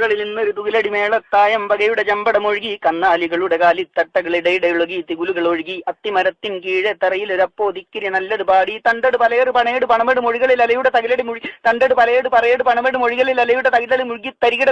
കുളകളിൽ നിന്നൊരു തുകിലടി മേളത്തായമ്പകയുടെ ചമ്പട മൊഴുകി കന്നാലികളുടെ കാലിത്തട്ടകളിടയിടയൊഴുകി തികുലുകൾ ഒഴുകി അത്തിമരത്തിൻ കീഴെ തറയിലൊരപ്പോ തിക്കിരി നല്ലത് പാടി തണ്ടട് പലയട് പണയട് പണമെട് മൊഴികളിൽ അലയുടെ തകിലടി മുഴുകി തണ്ടട് പലയട് പറയട് പണമെട് മൊഴികളിൽ അലയുടെ തകിലടി മുഴുകി തരികിട